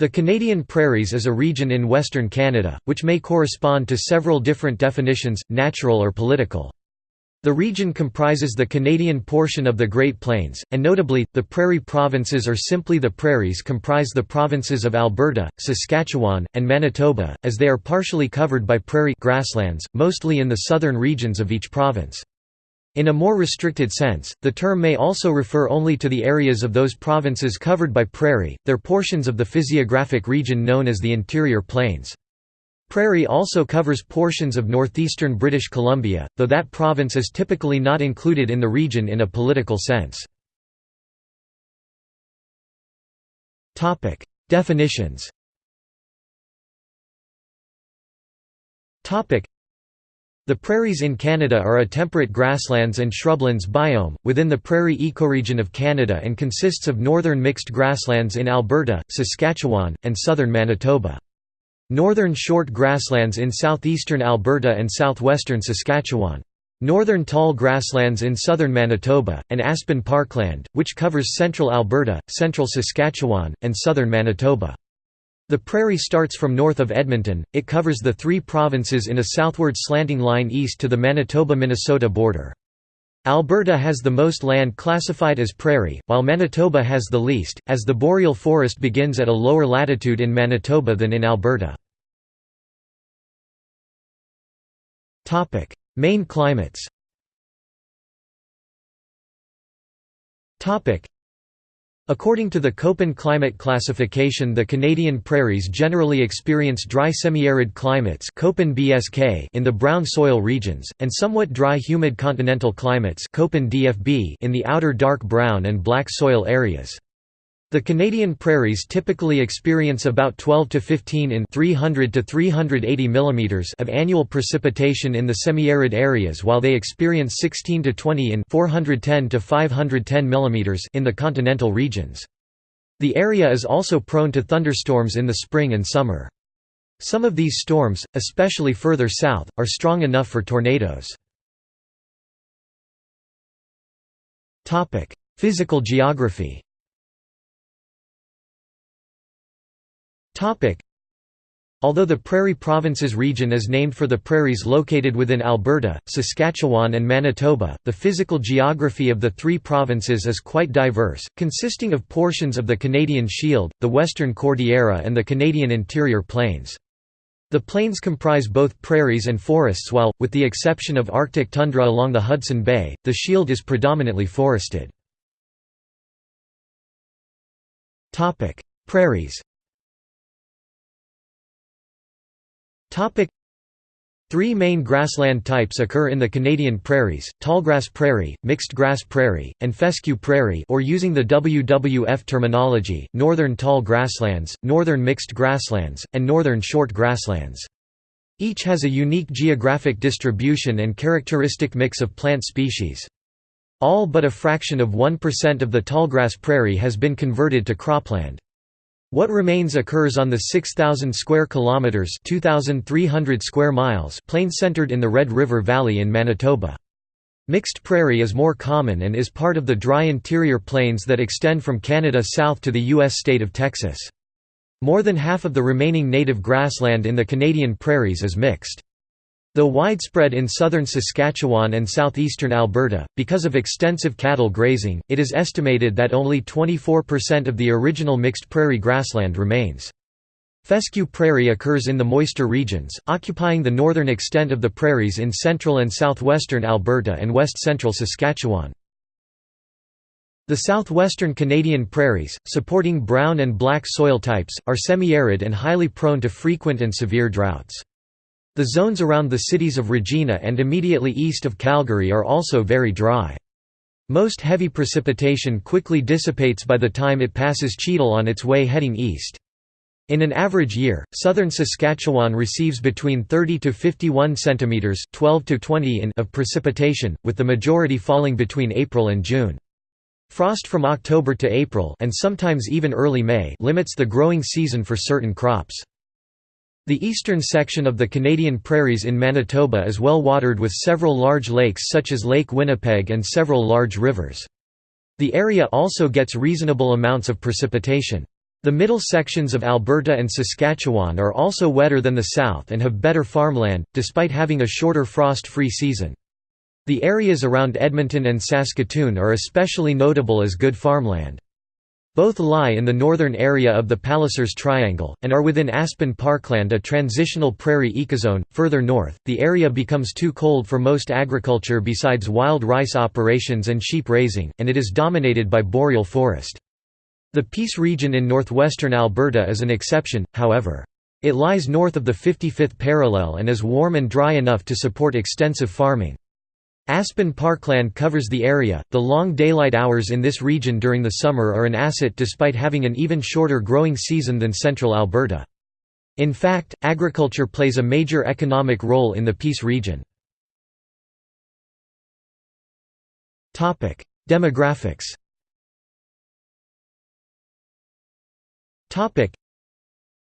The Canadian Prairies is a region in western Canada, which may correspond to several different definitions, natural or political. The region comprises the Canadian portion of the Great Plains, and notably, the Prairie Provinces or simply the Prairies comprise the provinces of Alberta, Saskatchewan, and Manitoba, as they are partially covered by prairie grasslands, mostly in the southern regions of each province. In a more restricted sense, the term may also refer only to the areas of those provinces covered by prairie, their portions of the physiographic region known as the Interior Plains. Prairie also covers portions of northeastern British Columbia, though that province is typically not included in the region in a political sense. Definitions the prairies in Canada are a temperate grasslands and shrublands biome, within the prairie ecoregion of Canada and consists of northern mixed grasslands in Alberta, Saskatchewan, and southern Manitoba. Northern short grasslands in southeastern Alberta and southwestern Saskatchewan. Northern tall grasslands in southern Manitoba, and aspen parkland, which covers central Alberta, central Saskatchewan, and southern Manitoba. The prairie starts from north of Edmonton, it covers the three provinces in a southward slanting line east to the Manitoba–Minnesota border. Alberta has the most land classified as prairie, while Manitoba has the least, as the boreal forest begins at a lower latitude in Manitoba than in Alberta. Main climates According to the Köppen climate classification the Canadian prairies generally experience dry semi-arid climates Köppen BSK in the brown soil regions, and somewhat dry humid continental climates Köppen DFB in the outer dark brown and black soil areas. The Canadian prairies typically experience about 12 to 15 in 300 to 380 mm of annual precipitation in the semi-arid areas while they experience 16 to 20 in 410 to 510 mm in the continental regions. The area is also prone to thunderstorms in the spring and summer. Some of these storms, especially further south, are strong enough for tornadoes. Physical geography Although the Prairie Provinces region is named for the prairies located within Alberta, Saskatchewan and Manitoba, the physical geography of the three provinces is quite diverse, consisting of portions of the Canadian Shield, the Western Cordillera and the Canadian Interior Plains. The plains comprise both prairies and forests while, with the exception of Arctic tundra along the Hudson Bay, the Shield is predominantly forested. Prairies Three main grassland types occur in the Canadian prairies, tallgrass prairie, mixed grass prairie, and fescue prairie or using the WWF terminology, northern tall grasslands, northern mixed grasslands, and northern short grasslands. Each has a unique geographic distribution and characteristic mix of plant species. All but a fraction of 1% of the tallgrass prairie has been converted to cropland. What remains occurs on the 6000 square kilometers, 2300 square miles plain centered in the Red River Valley in Manitoba. Mixed prairie is more common and is part of the dry interior plains that extend from Canada south to the U.S. state of Texas. More than half of the remaining native grassland in the Canadian prairies is mixed. Though widespread in southern Saskatchewan and southeastern Alberta, because of extensive cattle grazing, it is estimated that only 24% of the original mixed prairie grassland remains. Fescue prairie occurs in the moister regions, occupying the northern extent of the prairies in central and southwestern Alberta and west-central Saskatchewan. The southwestern Canadian prairies, supporting brown and black soil types, are semi-arid and highly prone to frequent and severe droughts. The zones around the cities of Regina and immediately east of Calgary are also very dry. Most heavy precipitation quickly dissipates by the time it passes Cheadle on its way heading east. In an average year, southern Saskatchewan receives between 30 to 51 centimeters (12 to 20 in) of precipitation, with the majority falling between April and June. Frost from October to April and sometimes even early May limits the growing season for certain crops. The eastern section of the Canadian prairies in Manitoba is well watered with several large lakes such as Lake Winnipeg and several large rivers. The area also gets reasonable amounts of precipitation. The middle sections of Alberta and Saskatchewan are also wetter than the south and have better farmland, despite having a shorter frost-free season. The areas around Edmonton and Saskatoon are especially notable as good farmland. Both lie in the northern area of the Pallisers Triangle, and are within Aspen Parkland a transitional prairie ecozone. Further north, the area becomes too cold for most agriculture besides wild rice operations and sheep raising, and it is dominated by boreal forest. The Peace region in northwestern Alberta is an exception, however. It lies north of the 55th parallel and is warm and dry enough to support extensive farming. Aspen Parkland covers the area. The long daylight hours in this region during the summer are an asset despite having an even shorter growing season than central Alberta. In fact, agriculture plays a major economic role in the Peace region. Topic: Demographics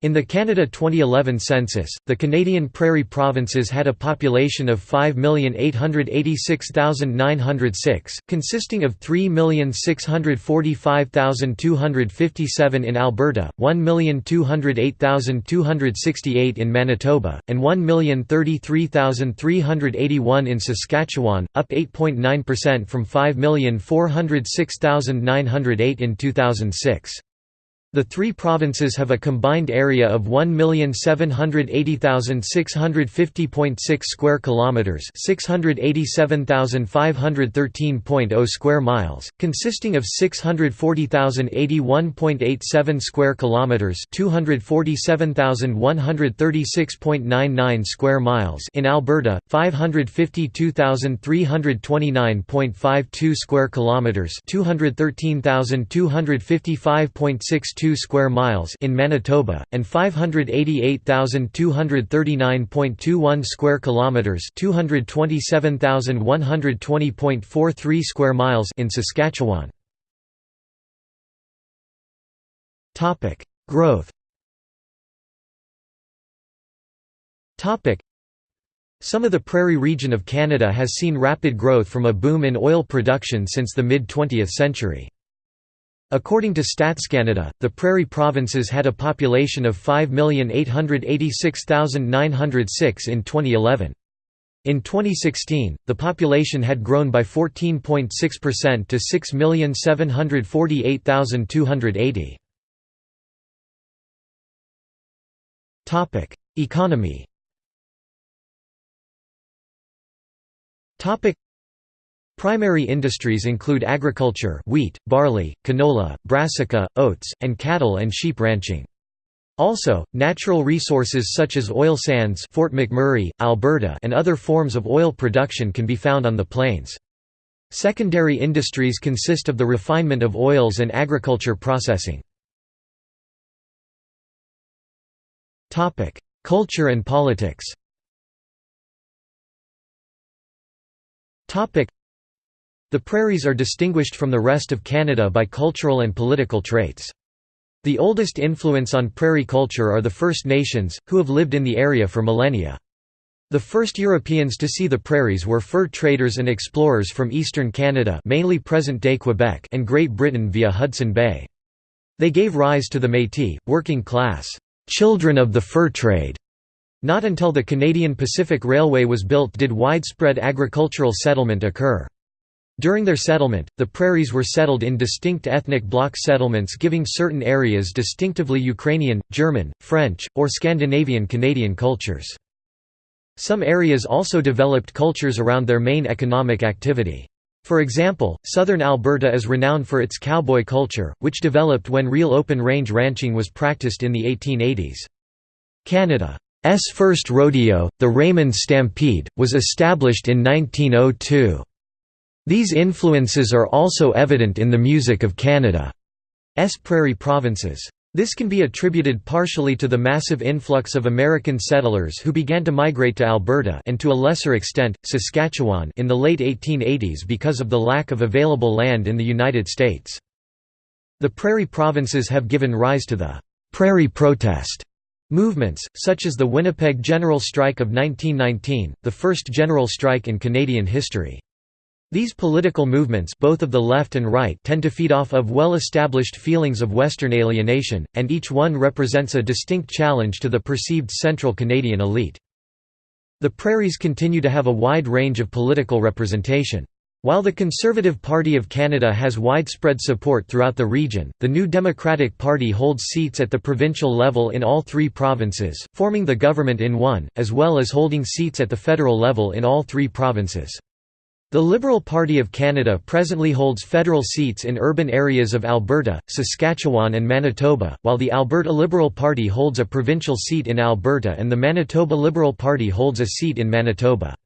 in the Canada 2011 census, the Canadian Prairie provinces had a population of 5,886,906, consisting of 3,645,257 in Alberta, 1,208,268 in Manitoba, and 1,033,381 in Saskatchewan, up 8.9% from 5,406,908 in 2006. The three provinces have a combined area of 1,780,650.6 square kilometers, 687,513.0 square miles, consisting of 640,081.87 square kilometers, 247,136.99 square miles in Alberta, 552,329.52 square kilometers, 213,255.62 2 square miles in Manitoba and 588,239.21 square kilometers, 227,120.43 square miles in Saskatchewan. Topic: Growth. Topic: some of the prairie region of Canada has seen rapid growth from a boom in oil production since the mid-20th century. According to StatsCanada, the prairie provinces had a population of 5,886,906 in 2011. In 2016, the population had grown by 14.6% to 6,748,280. Economy Primary industries include agriculture wheat, barley, canola, brassica, oats, and cattle and sheep ranching. Also, natural resources such as oil sands Fort McMurray, Alberta and other forms of oil production can be found on the plains. Secondary industries consist of the refinement of oils and agriculture processing. Culture and politics the prairies are distinguished from the rest of Canada by cultural and political traits. The oldest influence on prairie culture are the First Nations, who have lived in the area for millennia. The first Europeans to see the prairies were fur traders and explorers from eastern Canada mainly present-day Quebec and Great Britain via Hudson Bay. They gave rise to the Métis, working class, "'children of the fur trade'". Not until the Canadian Pacific Railway was built did widespread agricultural settlement occur. During their settlement, the prairies were settled in distinct ethnic block settlements giving certain areas distinctively Ukrainian, German, French, or Scandinavian Canadian cultures. Some areas also developed cultures around their main economic activity. For example, southern Alberta is renowned for its cowboy culture, which developed when real open-range ranching was practiced in the 1880s. Canada's first rodeo, the Raymond Stampede, was established in 1902. These influences are also evident in the music of Canada's prairie provinces. This can be attributed partially to the massive influx of American settlers who began to migrate to Alberta and to a lesser extent, Saskatchewan in the late 1880s because of the lack of available land in the United States. The prairie provinces have given rise to the «prairie protest» movements, such as the Winnipeg General Strike of 1919, the first general strike in Canadian history. These political movements both of the left and right tend to feed off of well-established feelings of Western alienation, and each one represents a distinct challenge to the perceived central Canadian elite. The prairies continue to have a wide range of political representation. While the Conservative Party of Canada has widespread support throughout the region, the New Democratic Party holds seats at the provincial level in all three provinces, forming the government in one, as well as holding seats at the federal level in all three provinces. The Liberal Party of Canada presently holds federal seats in urban areas of Alberta, Saskatchewan and Manitoba, while the Alberta Liberal Party holds a provincial seat in Alberta and the Manitoba Liberal Party holds a seat in Manitoba.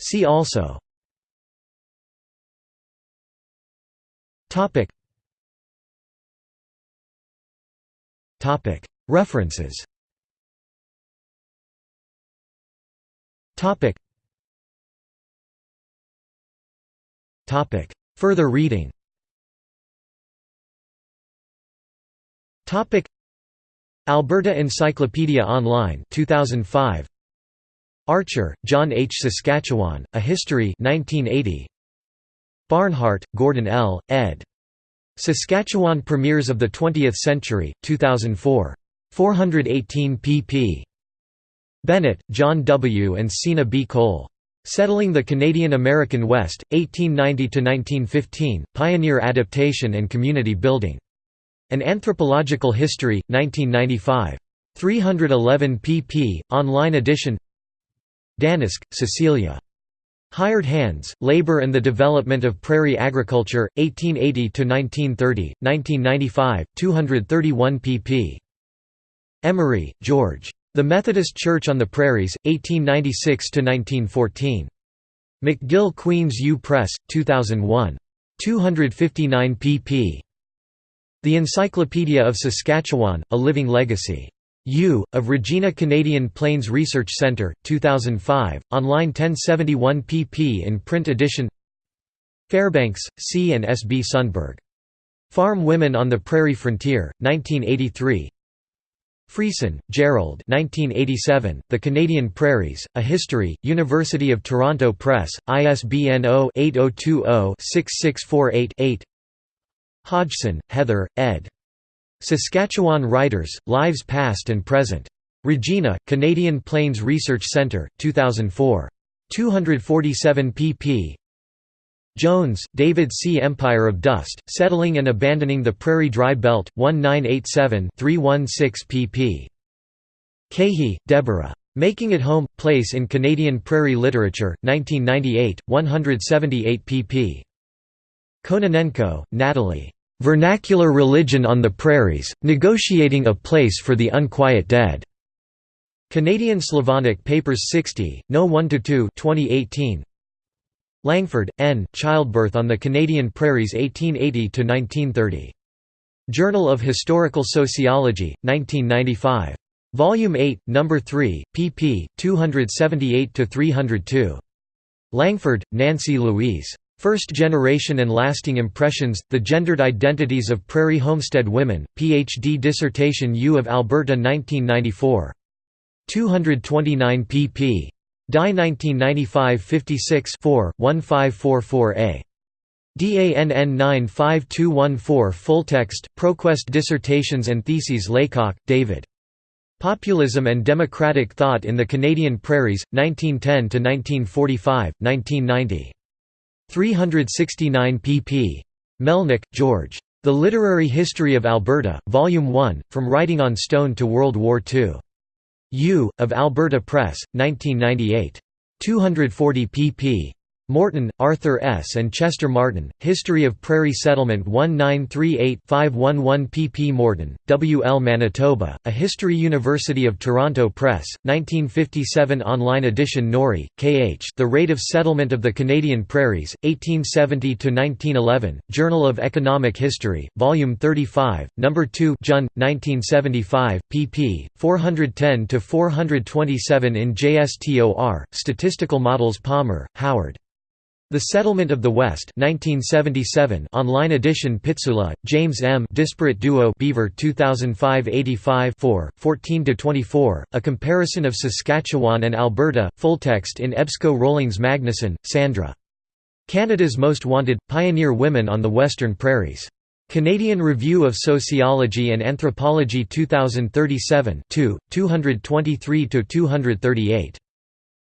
See also. References Topic. Topic. Further reading Topic. Alberta Encyclopedia Online 2005 Archer, John H. Saskatchewan, A History 1980. Barnhart, Gordon L., ed. Saskatchewan Premiers of the Twentieth Century, 2004. 418 pp. Bennett, John W. and Seena B. Kohl. Settling the Canadian-American West, 1890–1915, Pioneer Adaptation and Community Building. An Anthropological History, 1995. 311 pp. Online edition Danysk, Cecilia. Hired Hands, Labor and the Development of Prairie Agriculture, 1880–1930, 1995, 231 pp. Emery, George. The Methodist Church on the Prairies, 1896–1914. McGill Queens U Press, 2001. 259 pp. The Encyclopedia of Saskatchewan, A Living Legacy. U. of Regina Canadian Plains Research Centre, 2005, online 1071 pp in print edition Fairbanks, C. and S. B. Sundberg. Farm Women on the Prairie Frontier, 1983 Friesen, Gerald 1987, The Canadian Prairies, A History, University of Toronto Press, ISBN 0-8020-6648-8 Hodgson, Heather, ed. Saskatchewan Writers, Lives Past and Present. Regina, Canadian Plains Research Centre, 2004. 247 pp. Jones, David C. Empire of Dust, Settling and Abandoning the Prairie Dry Belt, 1987-316 pp. Keahey, Deborah. Making It Home, Place in Canadian Prairie Literature, 1998, 178 pp. Kononenko, Natalie. Vernacular Religion on the Prairies, Negotiating a Place for the Unquiet Dead. Canadian Slavonic Papers 60, No 1–2 2018. Langford, N. Childbirth on the Canadian Prairies 1880–1930. Journal of Historical Sociology, 1995. Volume 8, No. 3, pp. 278–302. Langford, Nancy Louise. First Generation and Lasting Impressions, The Gendered Identities of Prairie Homestead Women, Ph.D. dissertation U of Alberta 1994. 229 pp. Die 1995 56 1544a. DANN 95214 Fulltext, ProQuest Dissertations and Theses Laycock, David. Populism and Democratic Thought in the Canadian Prairies, 1910–1945, 1990. 369 pp. Melnyk, George. The Literary History of Alberta, Volume 1, From Writing on Stone to World War II. U. of Alberta Press, 1998. 240 pp. Morton, Arthur S. and Chester Martin, History of Prairie Settlement 1938-511 pp. Morton, W. L. Manitoba, A History University of Toronto Press, 1957 online edition Norrie, K. H. The Rate of Settlement of the Canadian Prairies, 1870–1911, Journal of Economic History, Volume 35, No. 2 Jun, 1975, pp. 410–427 in JSTOR, Statistical Models Palmer, Howard. The Settlement of the West 1977 online edition Pitsula, James M. Disparate Duo Beaver 2005-85 14–24, A Comparison of Saskatchewan and Alberta, full text in EBSCO Rollings Magnuson, Sandra. Canada's Most Wanted – Pioneer Women on the Western Prairies. Canadian Review of Sociology and Anthropology 2037 2, 223–238.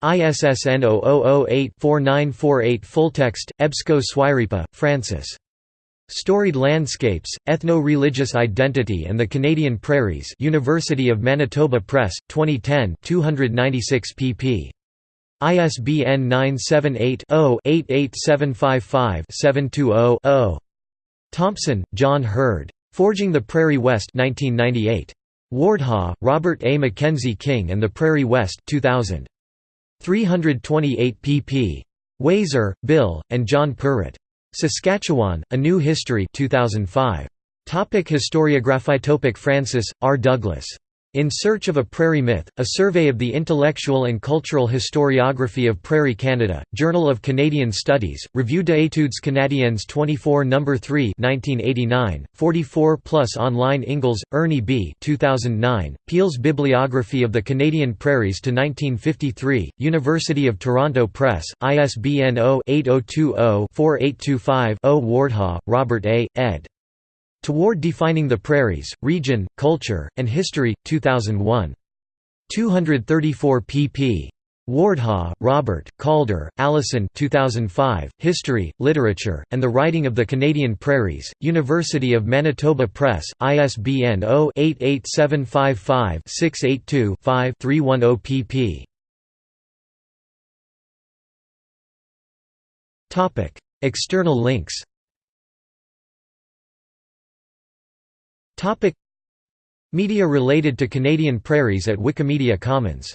ISSN 0008-4948 Fulltext, EBSCO Swyripa, Francis. Storied Landscapes, Ethno-Religious Identity and the Canadian Prairies University of Manitoba Press, 2010 296 pp. ISBN 978-0-88755-720-0. Thompson, John Herd. Forging the Prairie West 1998. Wardhaugh, Robert A. Mackenzie King and the Prairie West 2000. 328 pp. Waiser, Bill, and John Purrett. Saskatchewan, A New History 2005. Topic Historiography Topic Francis, R. Douglas. In Search of a Prairie Myth, A Survey of the Intellectual and Cultural Historiography of Prairie Canada, Journal of Canadian Studies, Revue d'études canadiennes 24 No. 3 1989, 44 plus online Ingles, Ernie B. 2009, Peel's Bibliography of the Canadian Prairies to 1953, University of Toronto Press, ISBN 0-8020-4825-0 Wardhaugh, Robert A., ed. Toward Defining the Prairies, Region, Culture, and History, 2001. 234 pp. Wardhaugh, Robert, Calder, Alison 2005, History, Literature, and the Writing of the Canadian Prairies, University of Manitoba Press, ISBN 0-88755-682-5 310 pp. External links Topic. Media related to Canadian prairies at Wikimedia Commons